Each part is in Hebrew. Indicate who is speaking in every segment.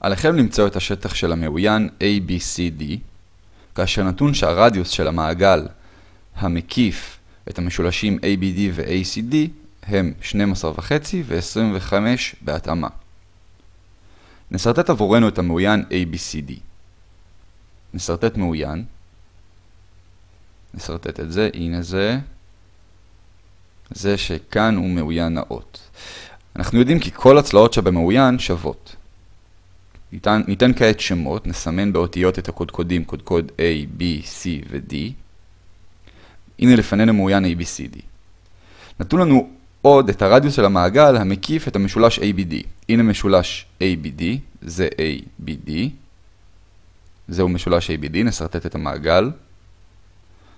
Speaker 1: עליכם למצוא את השטח של המאוין ABCD, כאשר נתון שהרדיוס של המעגל המקיף את המשולשים ABD ו-ACD הם 12.5 ו-25 בהתאמה. נסרטט עבורנו את המאוין ABCD. נסרטט מאוין. נסרטט את זה, הנה זה. זה שכאן הוא מאוין נאות. אנחנו יודעים כי כל הצלעות שבמאוין שוות. ניתן, ניתן כעת שמות, נסמן באותיות את הקודקודים, קודקוד A, B, C ו-D. הנה לפנינו מאוין ABCD. נתנו לנו עוד את הרדיוס של המעגל המקיף את המשולש ABD. הנה משולש ABD, זה ABD. זהו משולש ABD, נסרטט את המעגל.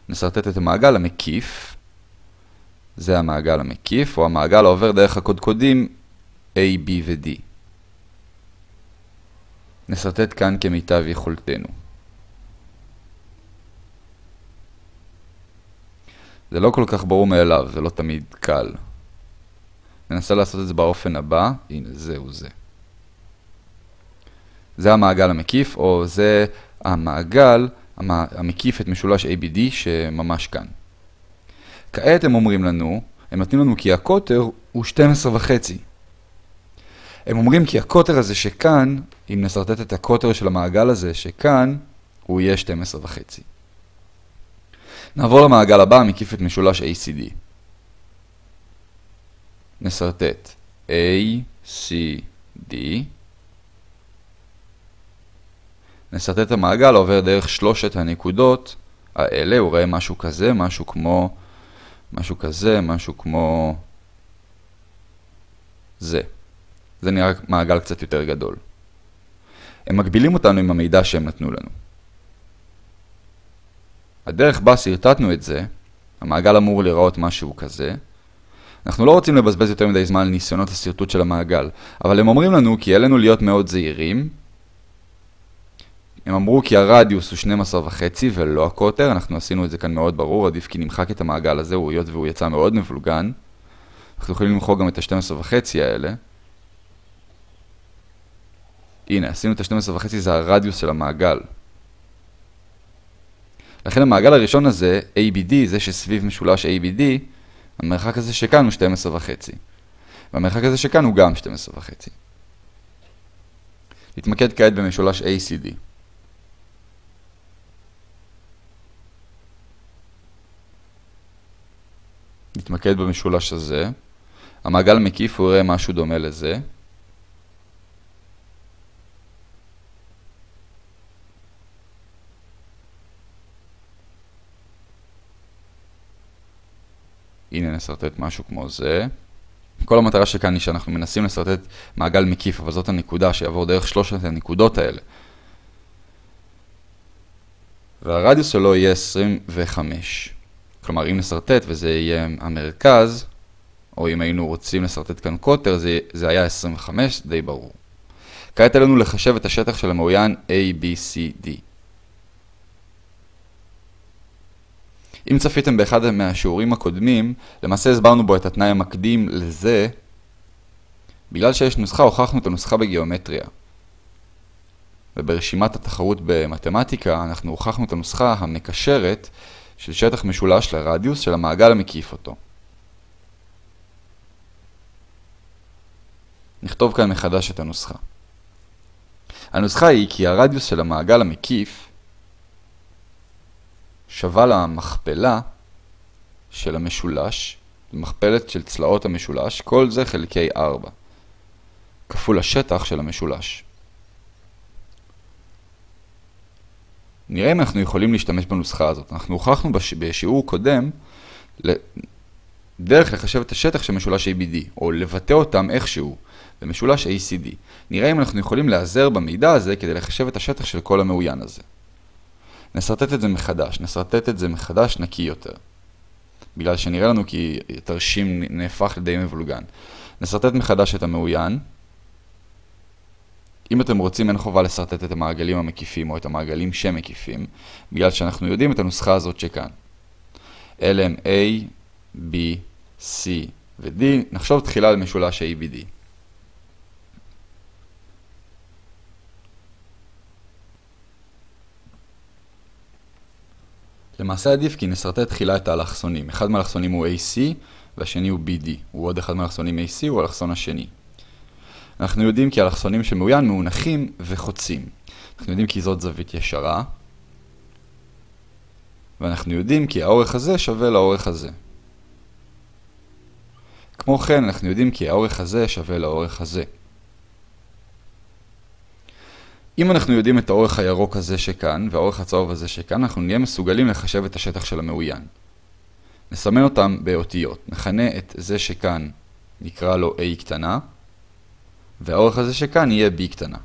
Speaker 1: נסרטט את המעגל המקיף. זה המעגל המקיף, או המעגל העובר דרך הקודקודים A, B ו-D. נסרטט כאן כמיטב יכולתנו. זה לא כל כך ברור מאליו, זה לא תמיד קל. ננסה לעשות את זה באופן הבא, הנה זהו זה. זה המעגל המקיף, או זה המעגל המקיף את משולש ABD שממש כאן. כעת הם אומרים לנו, הם נותנים לנו כי הקוטר הוא 12 וחצי. הם אומרים כי הקוטר הזה שכאן, אם נסרטט את הקוטר של המעגל הזה שכאן, הוא יהיה 12 וחצי. נעבור למעגל הבא, מקיף את משולש ACD. C, D. נסרטט את המעגל עובר דרך שלושת הנקודות האלה, הוא רואה משהו כזה, משהו כמו, משהו כזה, משהו כמו זה. זה נראה מעגל קצת יותר גדול. הם מגבילים אותנו עם המידע שהם נתנו לנו. הדרך בה שרטטנו את זה, המעגל אמור לראות משהו כזה. אנחנו לא רוצים לבזבז יותר מדי זמן על ניסיונות השרטוט של המעגל, אבל הם אומרים לנו כי עלינו להיות מאוד זהירים. הם אמרו כי הרדיוס הוא 12 וחצי ולא הקוטר, אנחנו עשינו את זה כאן מאוד ברור, עדיף כי נמחק את המעגל הזה, הוא היות והוא יצא מאוד מבולגן. אנחנו יכולים למחוק גם את ה-12 וחצי האלה. הנה, עשינו את ה-12 וחצי, זה הרדיוס של המעגל. לכן המעגל הראשון הזה, ABD, זה שסביב משולש ABD, המרחק הזה שכאן הוא 12 וחצי. והמרחק הזה שכאן הוא גם 12 וחצי. נתמקד כעת במשולש ACD. נתמקד במשולש הזה. המעגל המקיף הוא יראה משהו דומה לזה. הנה נסרטט משהו כמו זה. כל המטרה שכאן היא שאנחנו מנסים לסרטט מעגל מקיף, אבל זאת הנקודה שיעבור דרך שלושת הנקודות האלה. והרדיוס שלו יהיה 25. כלומר, אם נסרטט וזה יהיה המרכז, או אם היינו רוצים לסרטט כאן קוטר, זה, זה היה 25, די ברור. כעת עלינו לחשב את השטח של המאוין ABCD. אם צפיתם באחד מהשיעורים הקודמים, למעשה הסברנו בו את התנאי המקדים לזה. בגלל שיש נוסחה, הוכחנו את הנוסחה בגיאומטריה. וברשימת התחרות במתמטיקה, אנחנו הוכחנו את הנוסחה המקשרת של שטח משולש לרדיוס של המעגל המקיף אותו. נכתוב כאן מחדש את הנוסחה. הנוסחה היא כי הרדיוס של המעגל המקיף שווה למכפלה של המשולש, מכפלת של צלעות המשולש, כל זה חלקי 4, כפול השטח של המשולש. נראה אם אנחנו יכולים להשתמש בנוסחה הזאת. אנחנו הוכחנו בש... בשיעור קודם דרך לחשב את השטח של משולש ABD, או לבטא אותם איכשהו במשולש ACD. נראה אם אנחנו יכולים להיעזר במידע הזה כדי לחשב את השטח של כל המאוין הזה. נסרטט את זה מחדש, נסרטט את זה מחדש נקי יותר. בגלל שנראה לנו כי תרשים נהפך לדי מבולגן. נסרטט מחדש את המאוין. אם אתם רוצים אין חובה לסרטט את המעגלים המקיפים או את המעגלים שמקיפים, בגלל שאנחנו יודעים את הנוסחה הזאת שכאן. אלה הם A, B, C ו-D. נחשוב תחילה על משולש ABD. למעשה עדיף כי נסרטט תחילה את האלכסונים. אחד מהאלכסונים הוא AC והשני הוא BD. הוא עוד אחד מהאלכסונים AC, הוא האלכסון השני. אנחנו יודעים כי האלכסונים של מאוין מאונחים וחוצים. אנחנו יודעים כי זאת זווית ישרה. ואנחנו יודעים כי האורך הזה שווה לאורך הזה. כמו כן, אנחנו יודעים כי האורך הזה שווה לאורך הזה. אם אנחנו יודעים את האורך הירוק הזה שכאן, והאורך הצהוב הזה שכאן, אנחנו נהיה מסוגלים לחשב את השטח של המאוין. נסמן אותם באותיות. נכנה את זה שכאן, נקרא לו A קטנה, והאורך הזה שכאן יהיה B קטנה.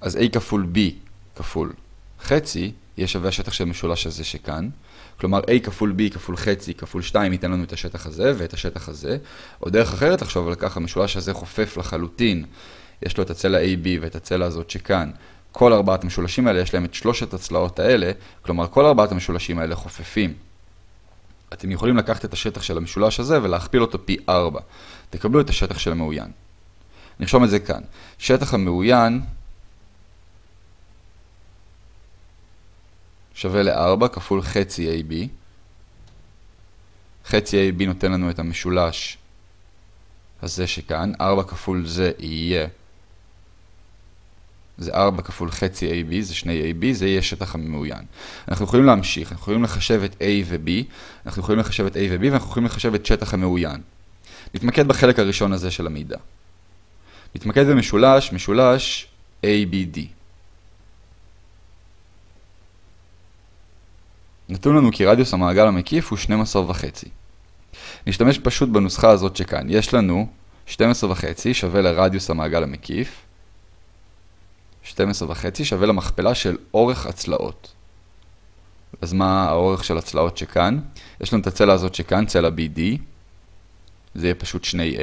Speaker 1: אז A כפול B כפול חצי, יהיה שווה השטח של המשולש הזה שכאן. כלומר, A כפול B כפול חצי כפול 2 ייתן לנו את השטח הזה ואת השטח הזה. או דרך אחרת לחשוב על כך, המשולש הזה חופף לחלוטין. יש לו את הצלע AB ואת הצלע הזאת שכאן. כל ארבעת המשולשים האלה יש להם את שלושת הצלעות האלה, כלומר כל ארבעת המשולשים האלה חופפים. אתם יכולים לקחת את השטח של המשולש הזה ולהכפיל אותו פי 4. תקבלו את השטח של המאוין. נרשום את זה כאן. שטח המאוין שווה ל-4 כפול חצי AB. חצי AB נותן לנו את המשולש הזה שכאן. 4 כפול זה יהיה זה 4 כפול חצי AB, זה שני AB, זה יהיה שטח המאוין. אנחנו יכולים להמשיך, אנחנו יכולים לחשב את A ו-B, אנחנו יכולים לחשב את A ו-B, ואנחנו יכולים לחשב את שטח המאוין. נתמקד בחלק הראשון הזה של המידע. נתמקד במשולש, משולש ABD. נתון לנו כי רדיוס המעגל המקיף הוא 12 וחצי. נשתמש פשוט בנוסחה הזאת שכאן. יש לנו 12 וחצי שווה לרדיוס המעגל המקיף, 12 וחצי שווה למכפלה של אורך הצלעות. אז מה האורך של הצלעות שכאן? יש לנו את הצלע הזאת שכאן, צלע BD. זה יהיה פשוט שני A,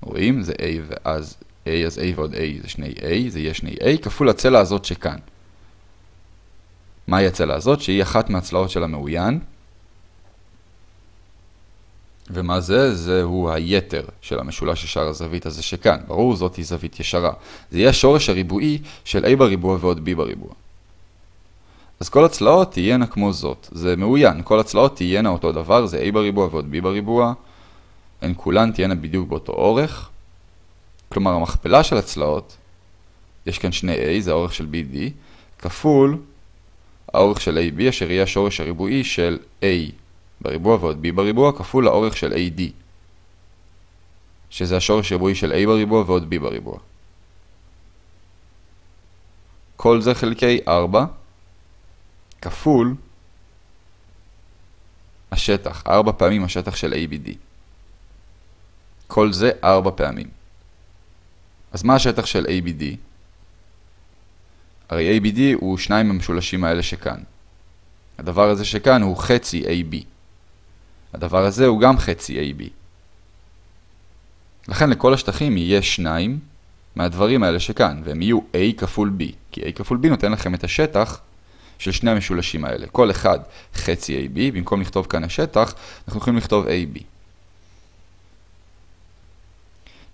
Speaker 1: רואים? זה A ואז A, אז A ועוד A זה שני A, זה יהיה שני A, כפול הצלע הזאת שכאן. מהי הצלע הזאת? שהיא אחת מהצלעות של המאוין. ומה זה? זהו היתר של המשולש ישר הזווית הזה שכאן. ברור, זאת היא זווית ישרה. זה יהיה השורש הריבועי של a בריבוע ועוד b בריבוע. אז כל הצלעות תהיינה כמו זאת. זה מאוין, כל הצלעות תהיינה אותו דבר, זה a בריבוע ועוד b בריבוע. הן כולן תהיינה בדיוק באותו אורך. כלומר, המכפלה של הצלעות, יש כאן שני a, זה האורך של bd, כפול האורך של ab, אשר יהיה השורש הריבועי של a בריבוע ועוד b בריבוע כפול האורך של AD, שזה השורש ריבועי של a בריבוע ועוד b בריבוע. כל זה חלקי 4 כפול השטח, 4 פעמים השטח של ABD. כל זה 4 פעמים. אז מה השטח של ABD? הרי ABD הוא שניים המשולשים האלה שכאן. הדבר הזה שכאן הוא חצי AB. הדבר הזה הוא גם חצי AB. לכן לכל השטחים יהיה שניים מהדברים האלה שכאן, והם יהיו A כפול B, כי A כפול B נותן לכם את השטח של שני המשולשים האלה. כל אחד חצי AB, במקום לכתוב כאן השטח, אנחנו יכולים לכתוב AB.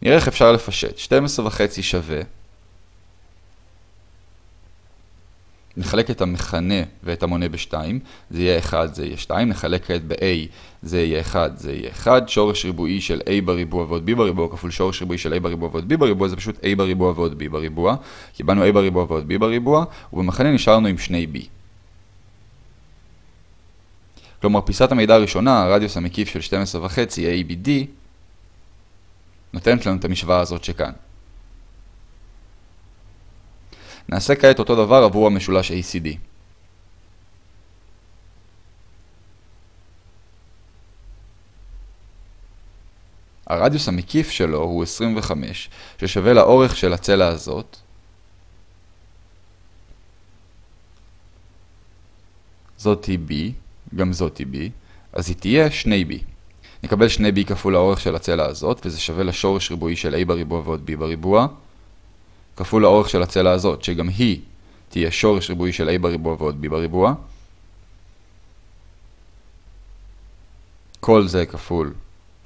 Speaker 1: נראה איך אפשר לפשט. 12 וחצי שווה נחלק את המכנה ואת המונה ב-2, זה יהיה 1, זה יהיה 2, נחלק כעת ב-a, זה יהיה 1, זה יהיה 1, שורש ריבועי של a בריבוע ועוד b בריבוע כפול שורש ריבועי של a בריבוע ועוד b בריבוע, זה פשוט a בריבוע ועוד b בריבוע, קיבלנו a בריבוע ועוד b בריבוע, ובמכנה נשארנו עם שני b. כלומר, פיסת המידע הראשונה, הרדיוס המקיף של 12.5 ABD, נותנת לנו את המשוואה הזאת שכאן. נעשה כעת אותו דבר עבור המשולש ACD. הרדיוס המקיף שלו הוא 25, ששווה לאורך של הצלע הזאת. זאת היא B, גם זאת היא B, אז היא תהיה 2B. נקבל 2B כפול האורך של הצלע הזאת, וזה שווה לשורש ריבועי של A בריבוע ועוד B בריבוע. כפול האורך של הצלע הזאת, שגם היא תהיה שורש ריבועי של a בריבוע ועוד b בריבוע. כל זה כפול,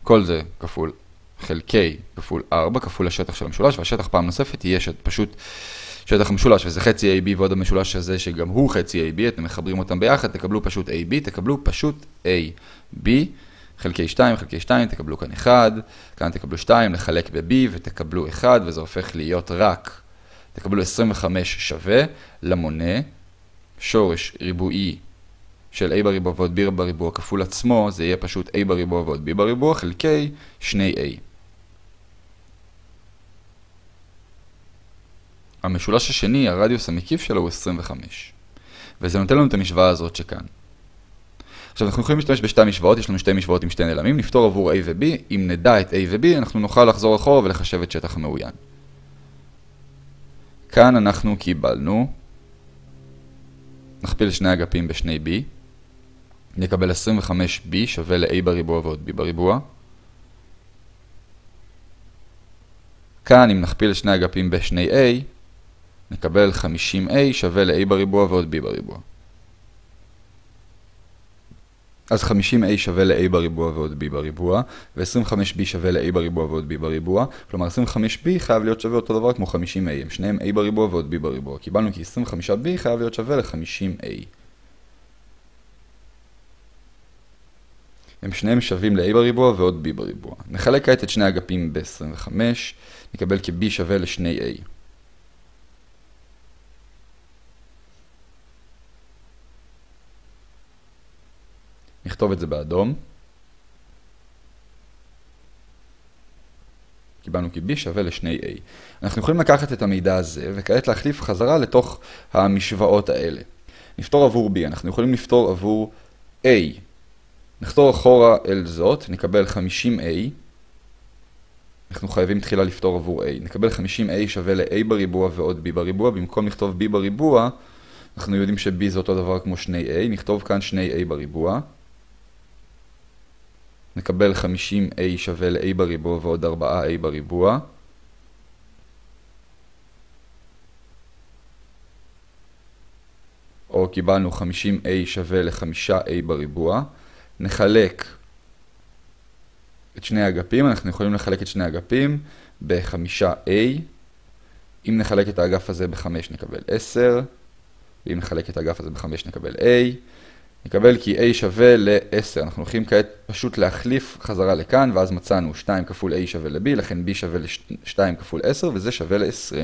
Speaker 1: כל זה כפול חלקי כפול 4 כפול השטח של המשולש, והשטח פעם נוספת יהיה פשוט שטח משולש, וזה חצי AB ועוד המשולש הזה שגם הוא חצי AB, אתם מחברים אותם ביחד, תקבלו פשוט AB, תקבלו פשוט AB, חלקי 2, חלקי 2, תקבלו כאן 1, כאן תקבלו 2, לחלק ב-B ותקבלו 1, וזה הופך להיות רק, תקבלו 25 שווה למונה, שורש ריבועי של a בריבוע ועוד b בריבוע כפול עצמו, זה יהיה פשוט a בריבוע ועוד b בריבוע חלקי 2a. המשולש השני, הרדיוס המקיף שלו הוא 25. וזה נותן לנו את המשוואה הזאת שכאן. עכשיו אנחנו יכולים להשתמש בשתי משוואות, יש לנו שתי משוואות עם שתי נעלמים, נפתור עבור a ו-b, אם נדע את a ו-b אנחנו נוכל לחזור אחורה ולחשב את שטח המעוין. כאן אנחנו קיבלנו, נכפיל שני אגפים בשני b, נקבל 25b שווה ל-a בריבוע ועוד b בריבוע. כאן אם נכפיל שני אגפים בשני a, נקבל 50a שווה ל-a בריבוע ועוד b בריבוע. אז 50a שווה ל-a בריבוע ועוד b בריבוע, ו-25b שווה ל-a בריבוע ועוד b בריבוע, כלומר 25b חייב להיות שווה אותו דבר כמו 50a, הם שניהם a בריבוע ועוד b בריבוע. קיבלנו כי 25b חייב להיות שווה ל-50a. הם שניהם שווים ל-a בריבוע ועוד b בריבוע. נחלק כעת את שני אגפים ב-25, נקבל כי b שווה ל-2a. נכתוב את זה באדום. קיבלנו כי b שווה ל-2a. אנחנו יכולים לקחת את המידע הזה וכעת להחליף חזרה לתוך המשוואות האלה. נפתור עבור b, אנחנו יכולים לפתור עבור a. נחתור אחורה אל זאת, נקבל 50a. אנחנו חייבים תחילה לפתור עבור a. נקבל 50a שווה ל-a בריבוע ועוד b בריבוע. במקום לכתוב b בריבוע, אנחנו יודעים ש-b זה אותו דבר כמו 2a. נכתוב כאן 2a בריבוע. נקבל 50a שווה ל-a בריבוע ועוד 4a בריבוע. או קיבלנו 50a שווה ל-5a בריבוע. נחלק את שני האגפים, אנחנו יכולים לחלק את שני האגפים ב-5a. אם נחלק את האגף הזה ב-5 נקבל 10, ואם נחלק את האגף הזה ב-5 נקבל a. נקבל כי a שווה ל-10. אנחנו הולכים כעת פשוט להחליף חזרה לכאן, ואז מצאנו 2 כפול a שווה ל-b, לכן b שווה ל-2 כפול 10, וזה שווה ל-20.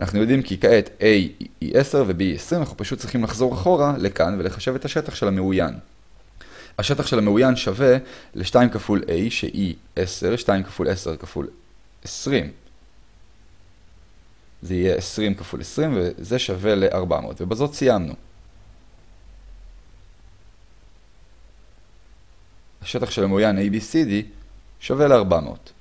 Speaker 1: אנחנו יודעים כי כעת a היא 10 ו-b היא 20, אנחנו פשוט צריכים לחזור אחורה לכאן ולחשב את השטח של המעוין. השטח של המעוין שווה ל-2 כפול a שהיא 10, 2 כפול 10 כפול 20. זה יהיה 20 כפול 20 וזה שווה ל-400, ובזאת סיימנו. השטח של המעוין ABCD שווה ל-400.